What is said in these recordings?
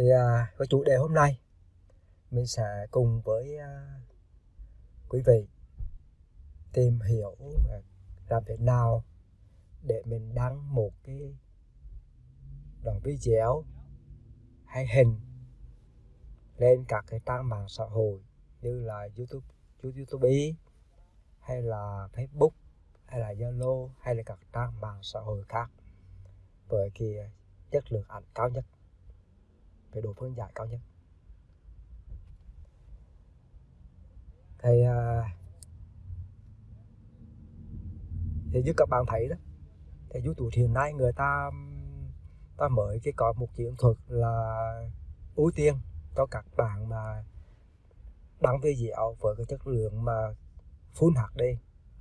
thì à, với chủ đề hôm nay mình sẽ cùng với à, quý vị tìm hiểu à, làm thế nào để mình đăng một cái đoạn video hay hình lên các cái trang mạng xã hội như là YouTube, YouTube hay là Facebook hay là Zalo hay là các trang mạng xã hội khác với cái chất lượng ảnh cao nhất cái độ phân giải cao nhất. Thì thì như các bạn thấy đó. Thì YouTube hiện nay người ta ta mới cái có một chiến thuật là ưu tiên cho các bạn mà đăng video với cái chất lượng mà Full HD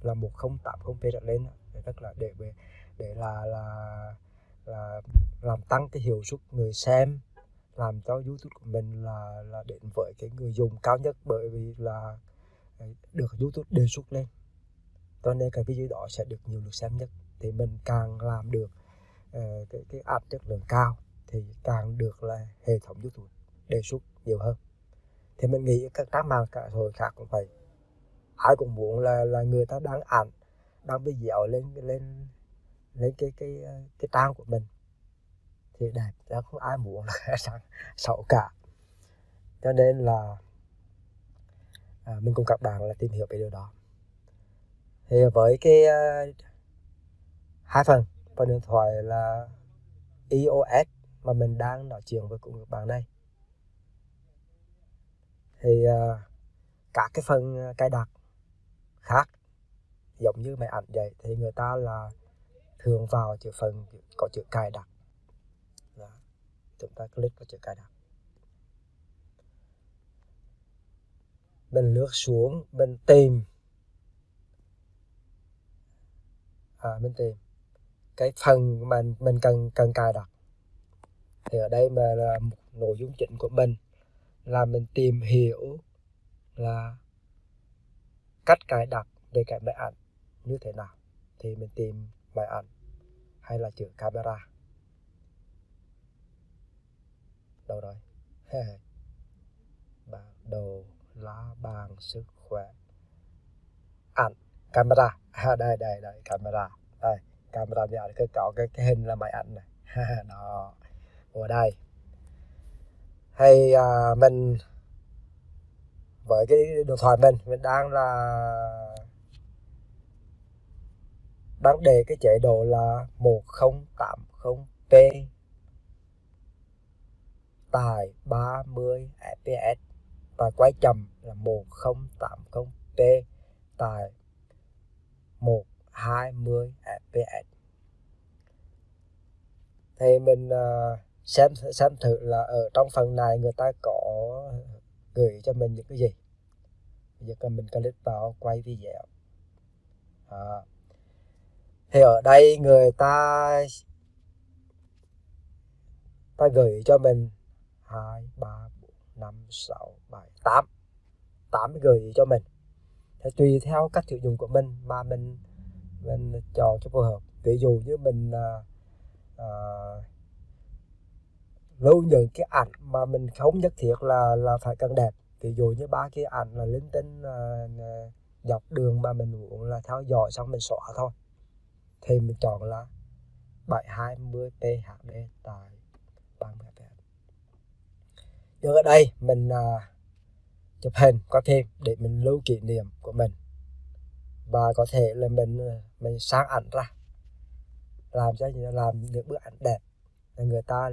là 1080p trở lên rất là để để là là là làm tăng cái hiệu suất người xem làm cho YouTube của mình là là đến với cái người dùng cao nhất bởi vì là à, được YouTube đề xuất lên. Cho nên cái video đó sẽ được nhiều lượt xem nhất thì mình càng làm được uh, cái cái app chất lượng cao thì càng được là hệ thống YouTube đề xuất nhiều hơn. Thì mình nghĩ các trang mạng cả rồi khác cũng vậy. Ai cũng muốn là là người ta đăng ảnh đăng video lên lên lên cái cái à, cái trang của mình thì đẹp chứ không ai muốn là sáng xấu cả. Cho nên là à, mình cùng các bạn là tìm hiểu về điều đó. Thì với cái uh, hai phần phần điện thoại là iOS mà mình đang nói chuyện với cùng các bạn đây thì à, uh, các cái phần à, cài đặt khác giống như máy ảnh vậy thì người ta là thường vào chữ phần có chữ cài đặt chúng ta click vào chữ cài đặt mình lướt xuống mình tìm. À, mình tìm. Cái phần mà mình cần cần cài đặt. Thì ở đây mà là một nội dung chính của mình là mình tìm hiểu là cách cài đặt về cái máy ảnh như thế nào. Thì mình tìm máy ảnh hay là chữ camera. Đâu rồi? Bản đồ lá bàn sức khỏe. Ảnh camera. À, đây đây đây camera. Đây camera giờ cái có cái, cái hình là máy ảnh này. Đó. Ở đây. Hay à, mình với cái điện thoại mình mình đang là đang để cái chế độ là 1080p tại 30 fps và quay chậm là 1080p tại 120 fps thì mình ờ, xem xem thử là ở trong phần này người ta có gửi cho mình những cái gì. Giờ mình click vào quay video. À. thì ở đây người ta ta gửi cho mình hai ba bốn năm sáu bảy tám. Tám gửi cho mình. Thì tùy theo cách sử dụng của mình mà mình mình chọn cho phù hợp. Ví dụ như mình à, à, lưu những cái ảnh mà mình không nhất thiết là là phải cần đẹp. Ví dụ như ba cái ảnh là linh tinh à, à dọc đường mà mình muốn là theo dõi xong mình xóa thôi. Thì mình chọn là 720p tại 30 PHD được ở đây mình uh, chụp hình có phim để mình lưu kỷ niệm của mình. Và có thể là mình à, mình sáng ảnh ra. Làm cho làm những bức ảnh đẹp. Là người ta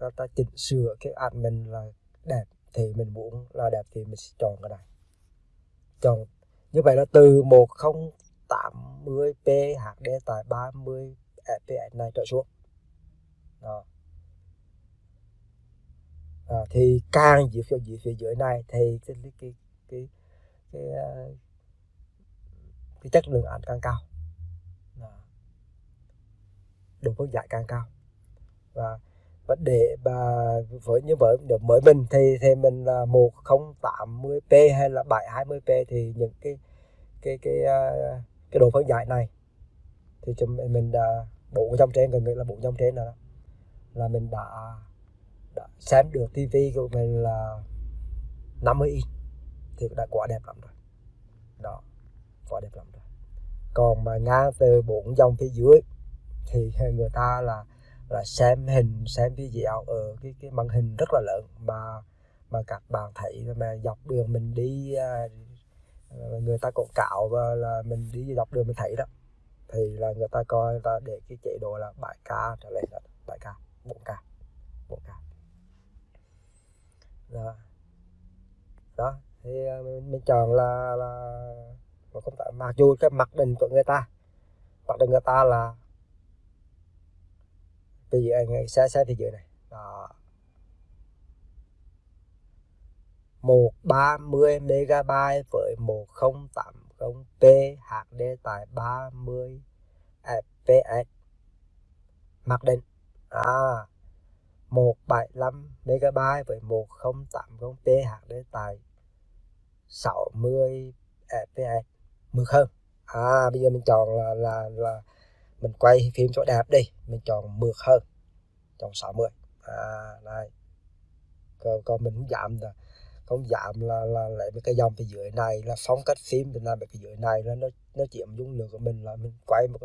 người ta chỉnh sửa cái ảnh mình là đẹp thì mình muốn là đẹp thì mình sẽ chọn cái này. Chọn như vậy là từ 1080p HD tại 30 fps này trở xuống. Đó à, thì càng về phía về phía dưới này thì cái cái cái cái, cái, ờ, cái chất lượng ảnh càng cao. Độ phân giải càng cao. Và vấn đề và với như với mới mình thì thì mình là 1080p hay là 720p thì những cái cái cái ờ, cái độ phân giải này thì chúng mình đã bộ trong trên gần như là bộ trong trên đó. Là mình đã đó, xem được tivi của mình là 50 inch thì đã quá đẹp lắm rồi. Đó quá đẹp lắm rồi. Còn mà ngang từ bốn dòng phía dưới thì người ta là là xem hình xem video ở cái cái màn hình rất là lớn mà mà các bạn thấy mà dọc đường mình đi à, người ta quảng cáo và là mình đi dọc đường mình thấy đó thì là người ta coi người ta để cái chế độ là 7k trở lên là 7k 4k 4k đó đó thì ờ, mình, mình chọn là là một công tác mặc dù cái mặc định của người ta mặc định người ta là bây giờ anh sẽ sẽ thì dưới này. Đó. 130 MB với 1080p HD tại 30 fps mặc định. À. 175 MB với 1080p tại 60 fps mượt hơn. À bây giờ mình chọn là là là mình quay phim cho đẹp đi. Mình chọn mượt hơn. Chọn 60 à đây. Còn, còn mình không giảm là không giảm là là lại mấy cái dòng phía dưới này là phong cách phim thì làm mấy cái dưới này là nó nó chiếm dung lượng của mình là mình quay một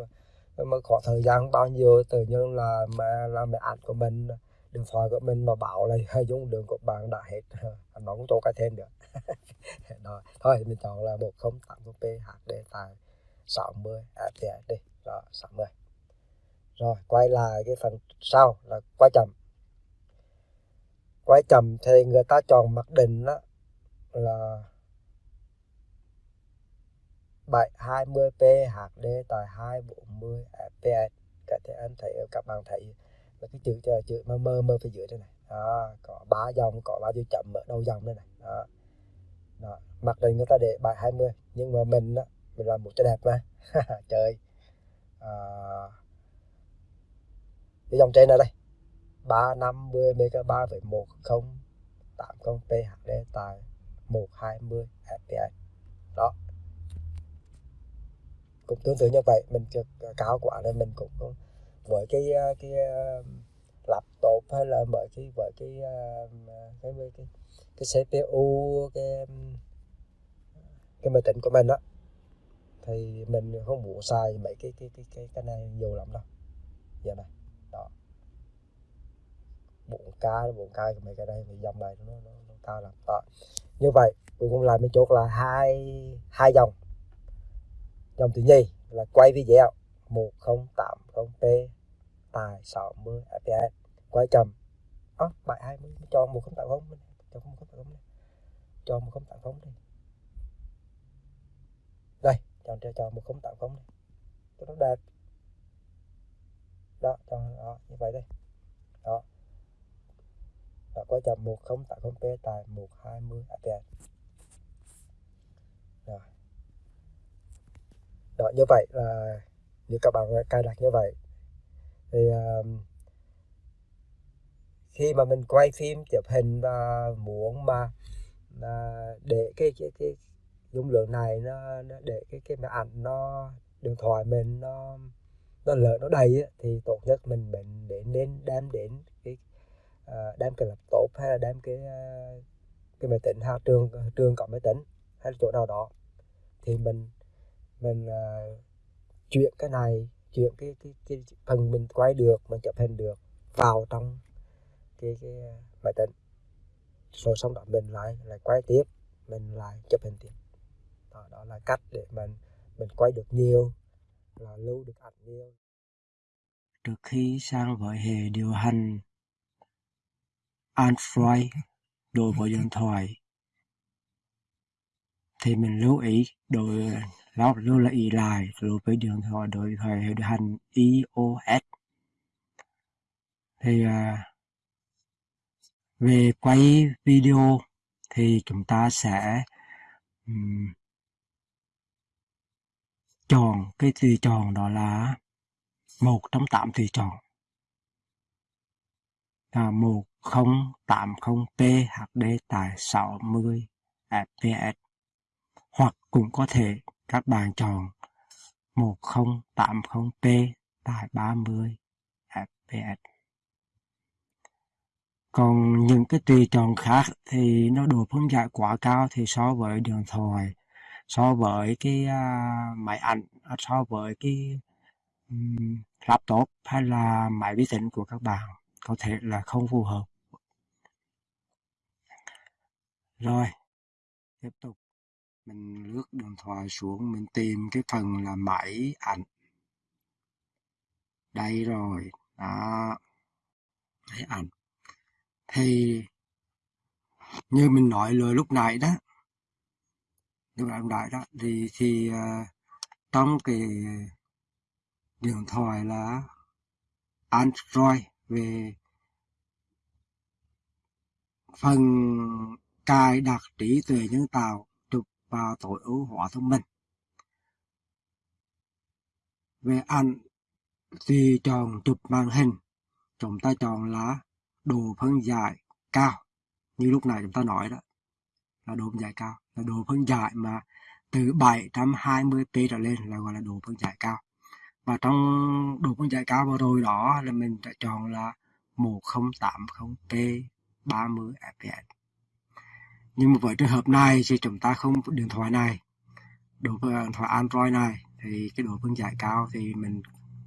mà khoảng thời gian bao nhiêu tự nhiên là mà là mẹ ảnh của mình điện thoại của mình nó bảo là hay dung lượng của bạn đã hết nó cũng cho cái thêm được. Đó, thôi, mình chọn là 1080p HD tại 60 fps đi đó 60 rồi, quay lại cái phần sau là quay chậm. Quay chậm thì người ta chọn mặc định đó là 720p HD tại 240 fps các thể anh thấy, các bạn thấy là cái chữ chữ mơ mơ mơ phía dưới đây này. Đó, có ba dòng có ba chữ chậm ở đầu dòng đây này. Đó. đó. mặc định người ta để 720 nhưng mà mình đó, mình làm một cho đẹp mà. Trời, à, cái dòng trên này đây. 350 MB với 1080p HD tại 120 fps đó. Cũng tương tự như vậy mình cao quá nên mình cũng với cái ờ, cái ờ, laptop hay là với cái với ờ, cái cái cái cái, cái CPU cái cái máy tính của mình đó thì mình không muốn xài mấy cái cái cái cái cái này nhiều lắm đâu. Giờ này đó. 4k 4k mấy cái đây thì dòng này nó, nó, nó cao lắm. Đó. Như vậy cuối cùng lại mình chốt là hai hai dòng. Dòng thứ nhì là quay video 1080p bài 60 API quay chậm. À, bài 20 cho 1080 cho 1080 này. Cho 1080 đi đây chọn cho cho 1080 này. Cho nó đạt. Đó cho đó, như vậy đây. Đó. Đã quay chậm 1080p tại 120 API rồi. Đó như vậy là như các bạn cài đặt như vậy thì uh, khi mà mình quay phim chụp hình và muốn mà uh, để cái cái cái dung lượng này nó, nó để cái cái máy ảnh nó điện thoại mình nó nó lỡ nó đầy á, thì tốt nhất mình mình để nên đem đến cái uh, đem cái laptop hay là đem cái uh, cái máy tính ha trường trường có máy tính hay là chỗ nào đó. Thì mình mình uh, chuyển cái này chuyển cái, cái cái phần mình quay được mình chụp hình được vào trong cái cái máy tính. Rồi xong đó mình lại lại quay tiếp mình lại chụp hình tiếp. Đó, đó là cách để mình mình quay được nhiều là lưu được ảnh nhiều. Trước khi sang với hệ điều hành Android đối với điện thoại. Thì mình lưu ý đối nó lưu là y lại đối với đường họ đổi thời hệ hành iOS thì à, về quay video thì chúng ta sẽ um, chọn cái tùy chọn đó là một trong tám tùy chọn. Là 1080p HD tại 60 fps hoặc cũng có thể các bạn chọn 1080p tại 30 fps còn những cái tùy chọn khác thì nó độ phân giải quá cao thì so với điện thoại so với cái uh, máy ảnh so với cái um, laptop hay là máy vi tính của các bạn có thể là không phù hợp. Rồi tiếp tục mình lướt điện thoại xuống mình tìm cái phần là máy ảnh. Đây rồi đó máy ảnh. Thì như mình nói lời lúc nãy đó lúc nãy đó thì thì uh, trong cái điện thoại là Android về phần cài đặt trí tuệ nhân tạo và tối ưu hóa thông minh về ảnh thì chọn chụp màn hình chúng ta chọn là độ phân giải cao, như lúc này chúng ta nói đó, là độ phân giải cao, là độ phân giải mà từ 720p trở lên là gọi là độ phân giải cao. Và trong độ phân giải cao vừa rồi đó là mình đã chọn là 1080p 30 fps nhưng mà với trường hợp này thì chúng ta không điện thoại này. Độ điện thoại Android này thì cái độ phân giải cao thì mình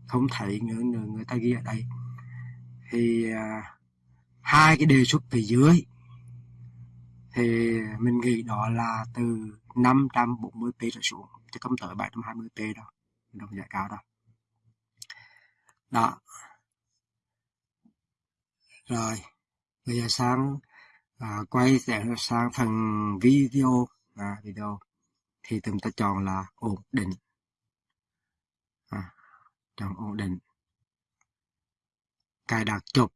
không thấy người, người, người ta ghi ở đây. Thì à, hai cái đề xuất phía dưới thì mình nghĩ đó là từ 540p trở xuống chứ không tới 720p đâu. Độ phân giải cao đâu. Đó. Rồi bây giờ sang à, quay sẽ sang phần video. À, video thì chúng ta chọn là ổn định. À, chọn ổn định. Cài đặt chụp.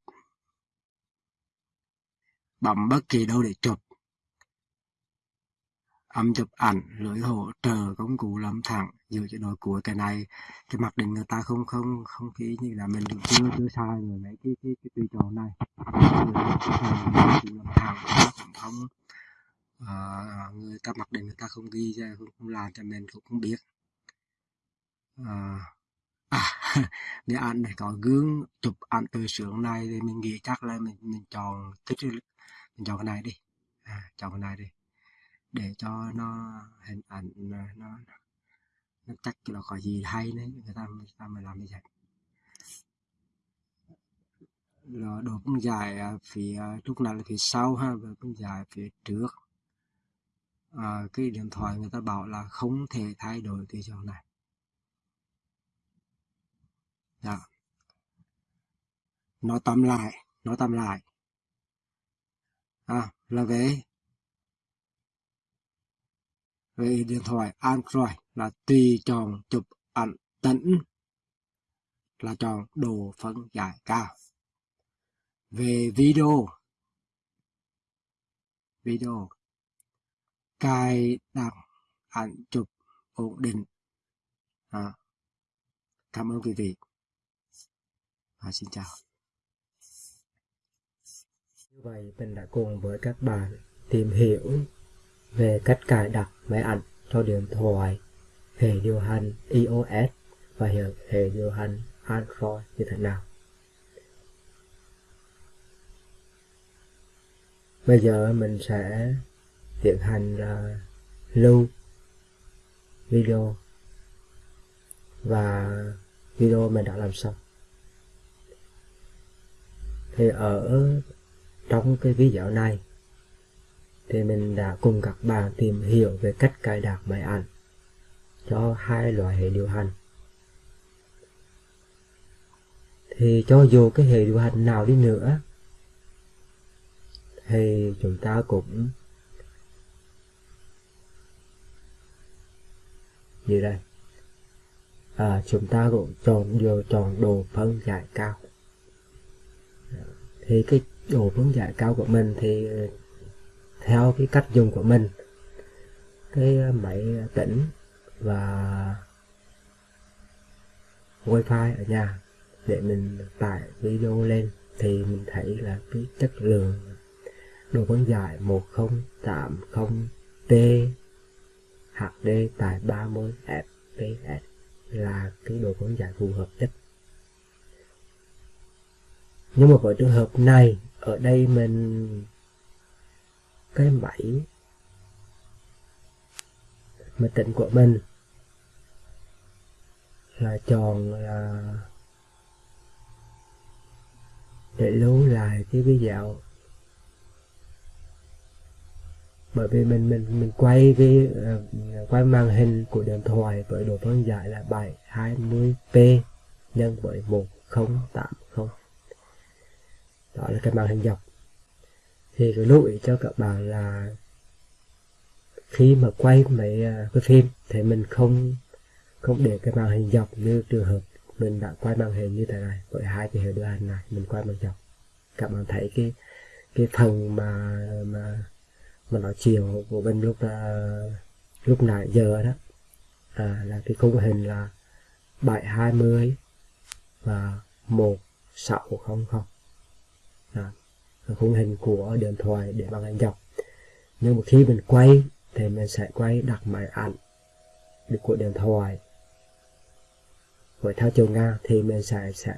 Bấm bất kỳ đâu để chụp. Âm chụp ảnh lưỡi hỗ trợ công cụ lâm thẳng dựa chế đội cuối cái này. Cái mặc định người ta không không không khí như là mình chưa chưa sai rồi mấy cái cái cái tùy chọn này. Không à, người ta mặc định người ta không ghi ra không, không làm cho mình cũng không biết. Ờ, à, à để anh này có gương chụp ảnh từ sướng này thì mình nghĩ chắc là mình mình chọn thích mình chọn cái này đi. À, chọn cái này đi. Để cho nó hình ảnh nó nó, nó chắc là khỏi gì hay đấy người ta người ta mới làm như vậy nó độ cũng dài phía ờ, lúc này là phía sau ha và cũng dài phía trước. À, cái điện thoại người ta bảo là không thể thay đổi cái chỗ này. Đó. nó tóm lại nó tóm lại. À, là về về điện thoại Android là tùy chọn chụp ảnh tĩnh là chọn độ phân giải cao. Về video video cài đặt ảnh chụp ổn định. À, cảm ơn quý vị. Và xin chào. Như vậy mình đã cùng với các bạn tìm hiểu về cách cài đặt máy ảnh cho điện thoại hệ điều hành iOS và hệ điều hành Android như thế nào. Bây giờ mình sẽ tiến hành uh, lưu video và video mình đã làm xong. Thì ở trong cái video này thì mình đã cùng các bạn tìm hiểu về cách cài đặt máy ảnh cho hai loại hệ điều hành. Thì cho dù cái hệ điều hành nào đi nữa thì chúng ta cũng như đây. À, chúng ta cũng chọn vừa chọn đồ phân giải cao. Thì cái đồ phân giải cao của mình thì theo cái cách dùng của mình, cái ờ, máy tĩnh và wifi ở nhà để mình tải video lên thì mình thấy là cái chất lượng độ phân giải 1080t HD tại 30 fps là cái độ phân giải phù hợp nhất. Nhưng mà với trường hợp này, ở đây mình cái bảy. Máy tính của mình là chọn là để lưu lại cái video bởi vì mình mình mình quay cái uh, quay màn hình của điện thoại với độ phân giải là 720p nhân với 1080 đó là cái màn hình dọc thì cái lưu ý cho các bạn là khi mà quay mấy à, cái phim thì mình không không để cái màn hình dọc như trường hợp mình đã quay màn hình như thế này với hai cái hệ điều hành này mình quay màn dọc. Các bạn thấy cái cái phần mà mà mà nói chiều của bên lúc là lúc nãy giờ đó à, là cái khung hình là 720 và 1600 à, khung hình của điện thoại để màn hình dọc nhưng mà khi mình quay thì mình sẽ quay đặt máy ảnh được của điện thoại với theo chiều ngang thì mình sẽ sẽ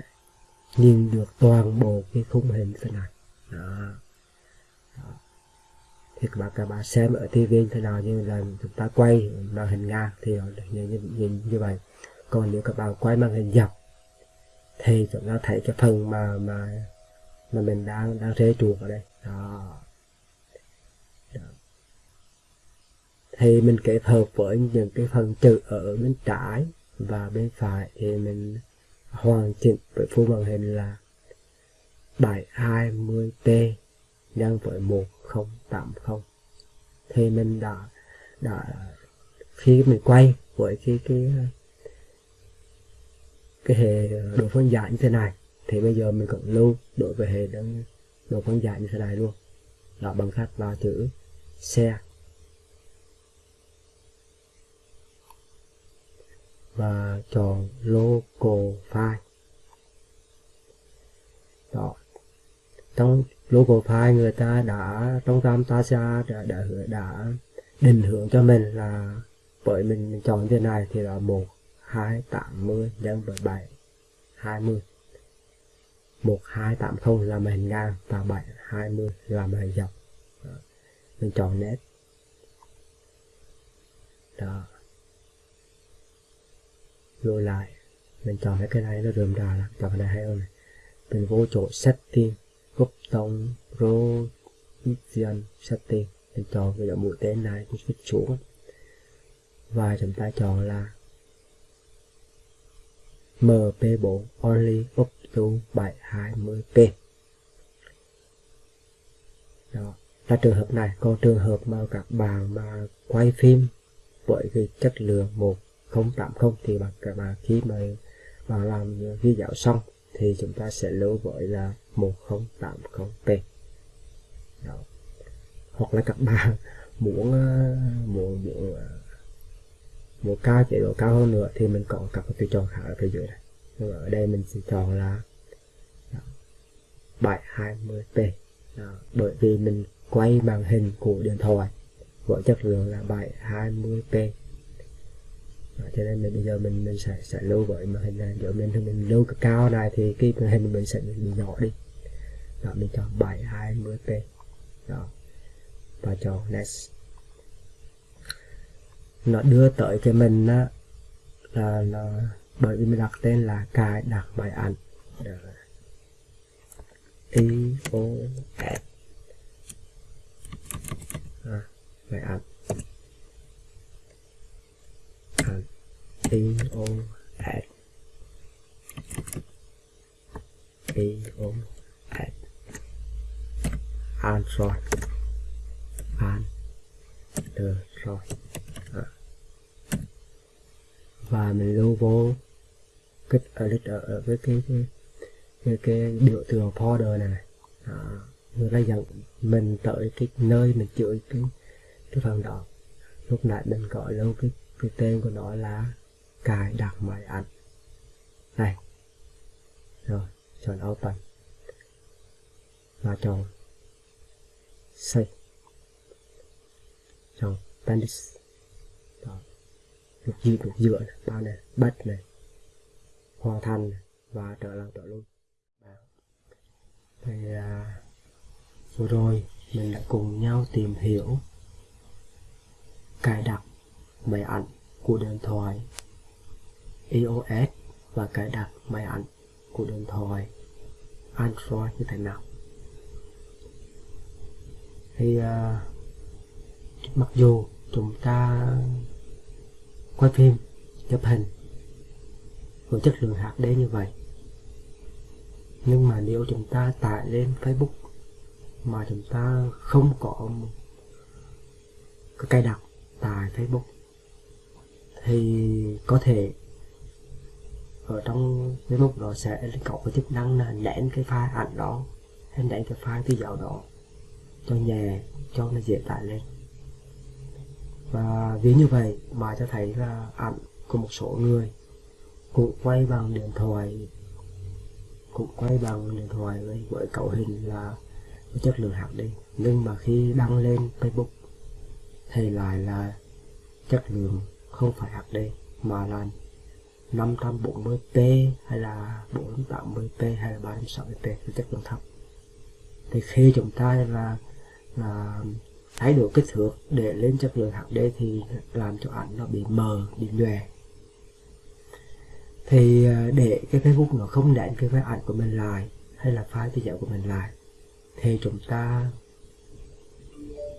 nhìn được toàn bộ cái khung hình thế này đó. đó. thì các bạn các bạn xem ở TV thế nào như là chúng ta quay màn hình ngang thì nhìn như, nhìn như vậy còn nếu các bạn quay màn hình dọc thì chúng ta thấy cái phần mà mà mà mình đang đang thế chuột ở đây. Đó. đó. Thì mình kết hợp với những cái phần chữ ở bên trái và bên phải thì mình hoàn chỉnh với phương màn hình là 720p nhân với 1080 thì mình đã đã, khi mình quay với cái cái cái hệ độ phân giải như thế này thì bây giờ mình cũng lưu đối với hệ đơn độ phân giải như thế này luôn. Đó bằng cách vào chữ xe. Và chọn local file đó. Trong local file người ta đã trong Camtasia đã, đã, đã định hướng cho mình là bởi mình, mình chọn thế này thì là một hai tám mươi nhân với bảy hai mươi một, hai, tám, không là màn hình ngang và bảy, hai, mươi là màn hình dọc. Đó. mình chọn nét. Đó. Lùi lại. Mình chọn cái này nó rườm rà lắm. Chọn cái này hay hơn này. Mình vô chỗ setting. Group tông provision setting. Mình chọn cái mũi tên này mình switch xuống và chúng ta chọn là MP4 only up to 720p đó, là trường hợp này, còn trường hợp mà các bạn mà quay phim với cái chất lượng một 080 thì bạn, các bạn khi mà bạn làm ghi dạo xong thì chúng ta sẽ lưu với là 1080p Đó. hoặc là các bạn muốn ờ, muốn ờ, muốn muốn cao chế độ cao hơn nữa thì mình có các tùy chọn khác ở phía dưới này. Nhưng ở đây mình sẽ chọn là 720p Đó. bởi vì mình quay màn hình của điện thoại với chất lượng là 720p đó, cho nên mình bây giờ mình mình sẽ sẽ lưu với màn hình này. Giờ mình mình lưu cái cao này thì cái màn hình mình sẽ bị nhỏ đi. Đó mình chọn 720p đó và chọn next. Nó đưa tới cái mình á là là bởi vì mình đặt tên là cài đặt bài ảnh i o s à, bài ảnh and E O s E O at Android Android à. và mình lưu vô cái edit ở, ở với cái cái cái, cái biểu tượng folder này, này. À, người ta dẫn mình tới cái nơi mình chữa cái cái phần đó. Lúc nãy mình gọi luôn cái cái tên của nó là cài đặt máy ảnh này. Rồi chọn open. Và chọn save chọn bandit đó. Lục dư lục dựa này bao này bắt này hoàn thành này, và trở lại trở luôn thì à, vừa rồi mình đã cùng nhau tìm hiểu cài đặt máy ảnh của điện thoại iOS và cài đặt máy ảnh của điện thoại Android như thế nào. Thì à, mặc dù chúng ta quay phim chụp hình với chất lượng HD như vậy nhưng mà nếu chúng ta tải lên Facebook mà chúng ta không có cái cài đặt tại Facebook, thì có thể ở trong Facebook nó sẽ có cái chức năng là nén cái file ảnh đó, hay nén cái file tư dạo đó cho nhẹ, cho nó dễ tải lên. Và vì như vậy mà cho thấy là ảnh của một số người cũng quay bằng điện thoại cũng quay bằng điện thoại với, với cấu hình là với chất lượng HD nhưng mà khi đăng lên Facebook thì lại là chất lượng không phải HD mà là 540p hay là 480p hay là 360p chất lượng thấp thì khi chúng ta là là thay đổi kích thước để lên chất lượng HD thì làm cho ảnh nó bị mờ bị nhòe thì à, để cái Facebook nó không đánh cái file ảnh của mình lại hay là file video của mình lại thì chúng ta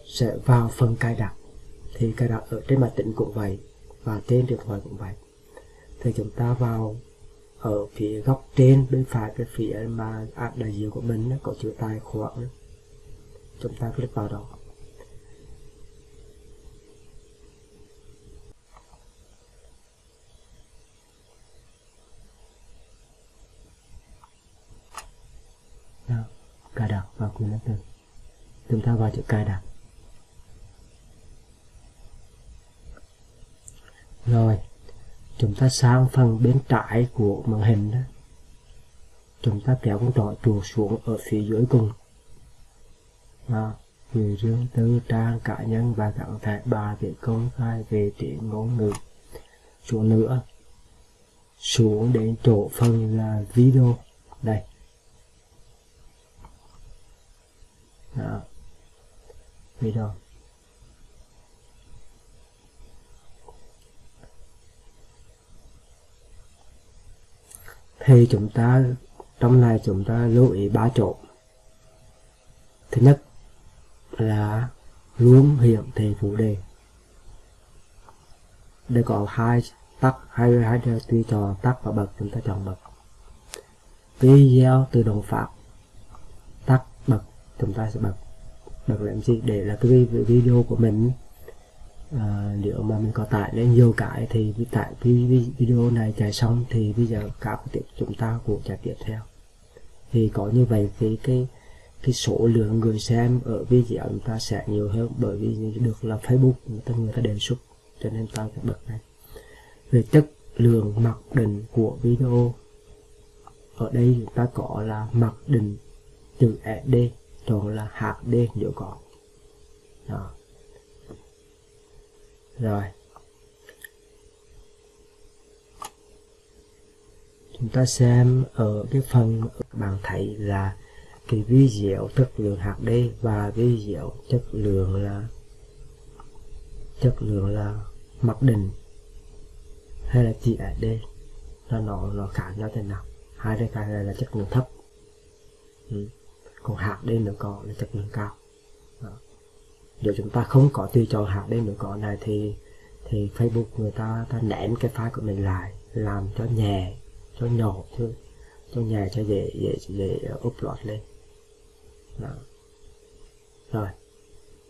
sẽ vào phần cài đặt. Thì cài đặt ở trên máy tính cũng vậy và trên điện thoại cũng vậy. Thì chúng ta vào ở phía góc trên bên phải cái phía mà app đại diện của mình nó có chữ tài khoản chúng ta click vào Đó, cài đặt từ chúng ta vào chữ cài đặt. Rồi chúng ta sang phần bên trái của màn hình đó. Chúng ta kéo con trỏ chuột xuống ở phía dưới cùng. À, người riêng tư trang cá nhân và gắn thẻ bà để công khai về tiếng ngôn ngữ. Xuống nữa xuống đến chỗ phần là video. Đây đó. video thì chúng ta, trong này chúng ta lưu ý ba chỗ. Thứ nhất là luôn hiện thị phụ đề. Đây có hai tắt hai hai tùy chọn tắt và bật chúng ta chọn bật video tự động phát chúng ta sẽ bật bật làm gì? Để là cái video của mình à, nếu mà mình có tải lên nhiều cái thì tại video này chạy xong thì bây giờ các tiếp chúng ta cũng chạy tiếp theo. Thì có như vậy thì cái cái số lượng người xem ở video chúng ta sẽ nhiều hơn bởi vì được là Facebook người ta người ta đề xuất cho nên ta phải bật này. Về chất lượng mặc định của video ở đây chúng ta có là mặc định chữ SD thường là HD nếu cỏ. Đó. Rồi. Chúng ta xem ở cái phần bạn thấy là cái video chất lượng hạt đen và video chất lượng là, chất lượng là mặc định hay là chỉ HD nó nó nó khác nhau thế nào? Hai cái này là chất lượng thấp. Ừ còn đây nửa có là chất lượng cao. Nếu chúng ta không có tùy chọn hạt đen nửa có này thì thì Facebook người ta ta nén cái file của mình lại làm cho nhẹ cho nhỏ thôi, cho nhẹ cho dễ dễ dễ upload lên. Đó. rồi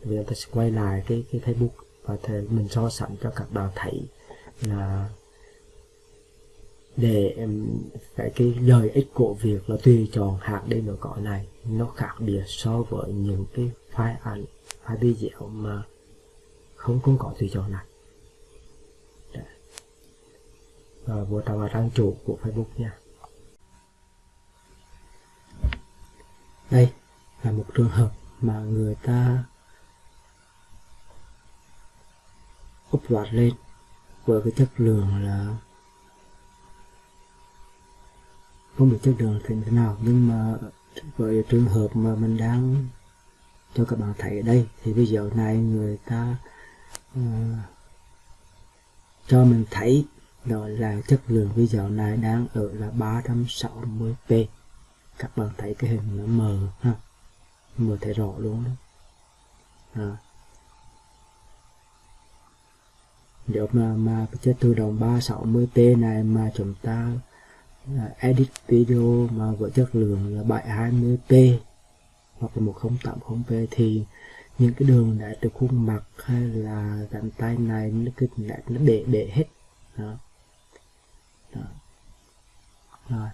bây giờ ta sẽ quay lại cái cái Facebook và thì mình so sánh cho các bạn thấy là để cái cái lợi ích của việc là tùy chọn hạt đây nó có này, nó khác biệt so với những cái file ảnh file video mà không cũng có tùy chọn này. Và vô vào trang chủ của Facebook nha. Đây là một trường hợp mà người ta upload lên với cái chất lượng là không biết chất lượng thì thế nào nhưng mà với trường hợp mà mình đang cho các bạn thấy ở đây thì video này người ta uh, cho mình thấy đó là chất lượng video này đang ở là 360p các bạn thấy cái hình nó mờ ha mờ thấy rõ luôn đó à. nếu mà mà cái chất tự động 360p này mà chúng ta edit video mà với chất lượng là 720p hoặc là 1080p thì những cái đường đã từ khuôn mặt hay là cánh tay này nó cứ lại nó để để hết đó. Đó. rồi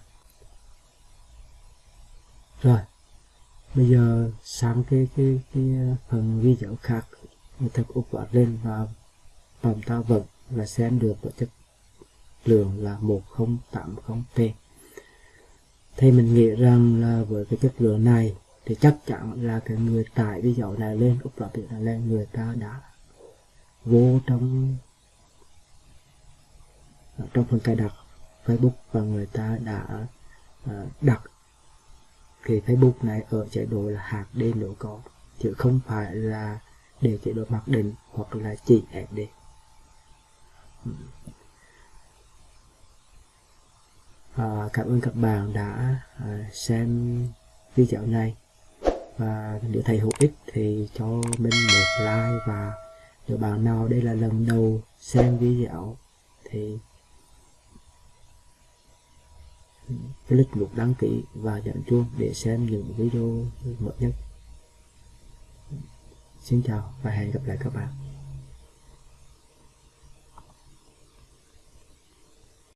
rồi bây giờ sang cái cái cái phần video khác người ta úp vào lên và làm ta vật là xem được với chất lượng là 1080p thì mình nghĩ rằng là với cái chất lượng này thì chắc chắn là cái người tải video này lên upload video này lên người ta đã vô trong trong phần cài đặt Facebook và người ta đã à, đặt cái Facebook này ở chế độ là hạt D nếu có chứ không phải là để chế độ mặc định hoặc là chỉ SD à, cảm ơn các bạn đã à, xem video này. Và nếu thầy hữu ích thì cho mình một like và nếu bạn nào đây là lần đầu xem video thì click nút đăng ký và nhận chuông để xem những video mới nhất. Xin chào và hẹn gặp lại các bạn.